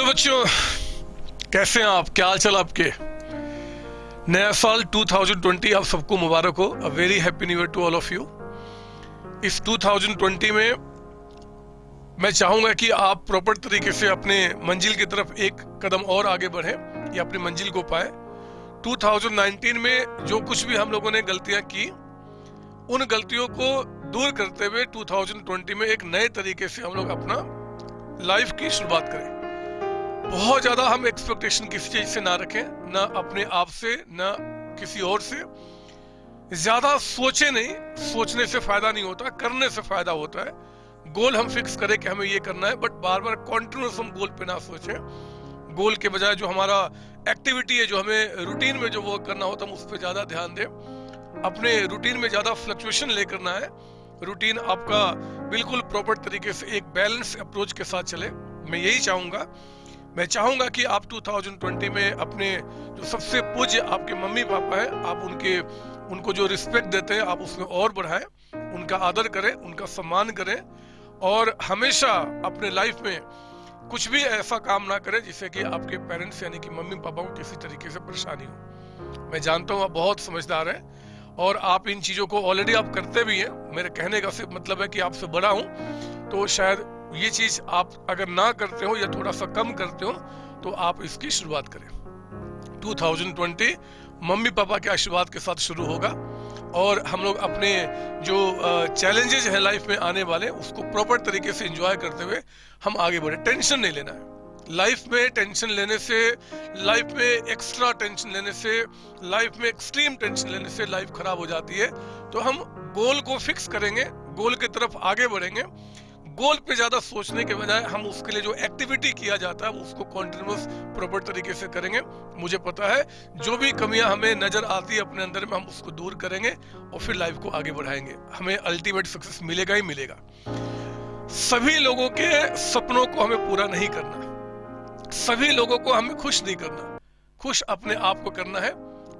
Hello बच्चों, कैसे हैं आप? क्या हाल चाल आपके? नया साल 2020 आप सबको मुबारक हो। A very happy new year to all of you इस 2020 में मैं चाहूँगा कि आप प्रॉपर तरीके से अपने मंजिल की तरफ़ एक कदम और आगे बढ़े या अपनी मंजिल को पाए। 2019 में जो कुछ भी हम लोगों ने गलतियाँ की, उन गलतियों को दूर करते हुए 2020 में एक नए तरीके से हम लोग अपना लाइफ की शुरुआत करें। बहुत ज़्यादा हम एक्सपेक्टेशन किसी चीज़ से ना रखें, ना अपने आप से, ना किसी और से। ज़्यादा सोचे नहीं, सोचने से फ़ायदा नहीं होता, करने से फ़ायदा होता है। गोल हम फिक्स करें कि हमें ये करना है बट बार बार कॉन्टिन्यूस हम गोल पे ना सोचें। गोल के बजाय जो हमारा एक्टिविटी है, जो हमें रूटीन में जो वर्क करना होता है, हम उस पर ज़्यादा ध्यान दें। अपने रूटीन में ज़्यादा फ्लक्चुएशन लेकर ना है रूटीन आपका बिल्कुल प्रॉपर तरीके से एक बैलेंस अप्रोच के साथ चले। मैं यही चाहूँगा मैं चाहूँगा कि आप 2020 में अपने जो सबसे पूज्य आपके मम्मी पापा है, आप उनके, उनको जो रिस्पेक्ट देते हैं, आप उसमें और बढ़ाएँ, उनका आदर करें, उनका सम्मान करें और हमेशा अपने लाइफ में कुछ भी ऐसा काम ना करें जिससे कि आपके पेरेंट्स यानी कि मम्मी पापा को किसी तरीके से परेशानी हो। मैं जानता हूँ आप बहुत समझदार हैं और आप इन चीज़ों को ऑलरेडी आप करते भी हैं। मेरे कहने का सिर्फ़ मतलब है कि आपसे बड़ा हूँ तो शायद ये चीज़ आप अगर ना करते हो या थोड़ा सा कम करते हो तो आप इसकी शुरुआत करें। 2020 मम्मी पापा के आशीर्वाद के साथ शुरू होगा और हम लोग अपने जो चैलेंजेस हैं लाइफ में आने वाले, उसको प्रॉपर तरीके से एंजॉय करते हुए हम आगे बढ़े। टेंशन नहीं लेना है। लाइफ में टेंशन लेने से लाइफ में एक्स्ट्रा टेंशन लेने से लाइफ में एक्सट्रीम टेंशन लेने से लाइफ खराब हो जाती है। तो हम गोल को फिक्स करेंगे गोल की तरफ़ आगे बढ़ेंगे। गोल पे ज़्यादा सोचने के बजाय हम उसके लिए जो एक्टिविटी किया जाता है उसको कॉन्टिन्यूस प्रॉपर तरीके से करेंगे। मुझे पता है, जो भी कमियाँ हमें नज़र आती है अपने अंदर में, हम उसको दूर करेंगे और फिर लाइफ को आगे बढ़ाएँगे। हमें अल्टीमेट सक्सेस मिलेगा ही मिलेगा। सभी लोगों के सपनों को हमें पूरा नहीं करना। सभी लोगों को हमें खुश नहीं करना। खुश अपने आप को करना है,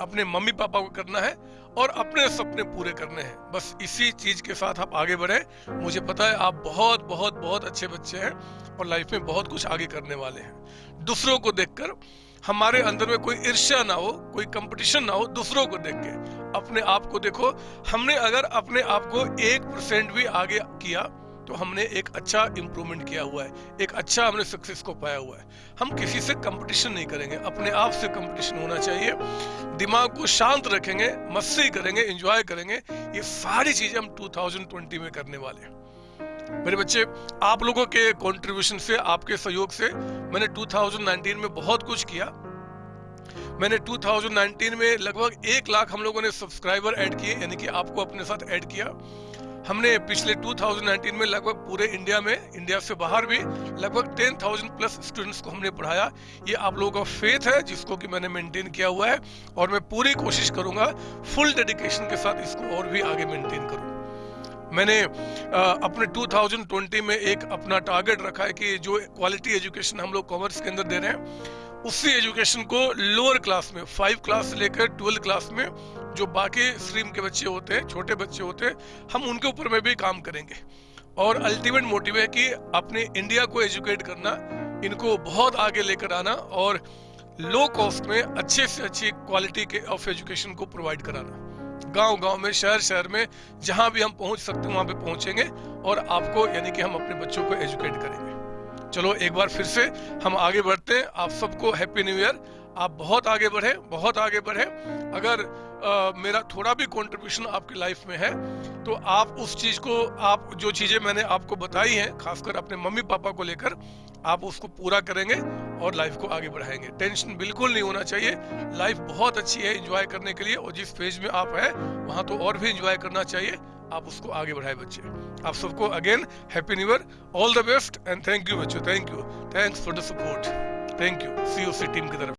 अपने मम्मी पापा को करना है और अपने सपने पूरे करने हैं। बस इसी चीज़ के साथ आप आगे बढ़े। मुझे पता है आप बहुत बहुत बहुत अच्छे बच्चे हैं और लाइफ में बहुत कुछ आगे करने वाले हैं। दूसरों को देखकर, हमारे अंदर में कोई ईर्ष्या ना हो, कोई कंपटीशन ना हो, दूसरों को देख के। अपने आप को देखो, हमने अगर अपने आप को एक परसेंट भी आगे किया तो हमने एक अच्छा इंप्रूवमेंट किया हुआ है, एक अच्छा हमने सक्सेस को पाया हुआ है। हम किसी से कंपटीशन नहीं करेंगे, अपने आप से कंपटीशन होना चाहिए। दिमाग को शांत रखेंगे, मस्ती करेंगे एंजॉय करेंगे। ये सारी चीज़ें हम 2020 में करने वाले हैं। मेरे बच्चे, आप लोगों के कंट्रीब्यूशन से, आपके सहयोग से मैंने 2019 में बहुत कुछ किया। मैंने 2019 में लगभग एक लाख हम लोगों ने सब्सक्राइबर ऐड किए, यानी कि आपको अपने साथ ऐड किया। हमने पिछले 2019 में लगभग पूरे इंडिया में इंडिया से बाहर भी लगभग 10,000 प्लस स्टूडेंट्स को हमने पढ़ाया। ये आप लोगों का फेथ है जिसको कि मैंने मेंटेन किया हुआ है। और मैं पूरी कोशिश करूँगा फुल डेडिकेशन के साथ इसको और भी आगे मेंटेन करूँ। मैंने अपने 2020 में एक अपना टारगेट रखा है कि जो क्वालिटी एजुकेशन हम लोग कॉमर्स के अंदर दे रहे हैं उसी एजुकेशन को लोअर क्लास में फाइव क्लास से लेकर ट्वेल्थ क्लास में जो बाकी स्ट्रीम के बच्चे होते हैं, छोटे बच्चे होते हैं, हम उनके ऊपर में भी काम करेंगे। और अल्टीमेट मोटिव है कि अपने इंडिया को एजुकेट करना, इनको बहुत आगे लेकर आना और लो कॉस्ट में अच्छे से अच्छी क्वालिटी के ऑफ़ एजुकेशन को प्रोवाइड कराना। गाँव गाँव में शहर शहर में, जहाँ भी हम पहुँच सकते हैं, वहाँ पे पहुँचेंगे और आपको यानी कि हम अपने बच्चों को एजुकेट करेंगे। चलो, एक बार फिर से हम आगे बढ़ते हैं। आप सबको हैप्पी न्यू ईयर आप बहुत आगे बढ़े, बहुत आगे बढ़े। अगर मेरा थोड़ा भी कंट्रीब्यूशन आपकी लाइफ में है तो आप उस चीज़ को, आप जो चीज़ें मैंने आपको बताई हैं, खासकर अपने मम्मी पापा को लेकर, आप उसको पूरा करेंगे और लाइफ को आगे बढ़ाएँगे। टेंशन बिल्कुल नहीं होना चाहिए। लाइफ बहुत अच्छी है एंजॉय करने के लिए और जिस फ़ेज़ में आप है, वहाँ तो और भी एंजॉय करना चाहिए। आप उसको आगे बढ़ाए बच्चे। आप सबको again happy new year all the best and thank you बच्चों thank you thanks for the support thank you C team की तरफ़.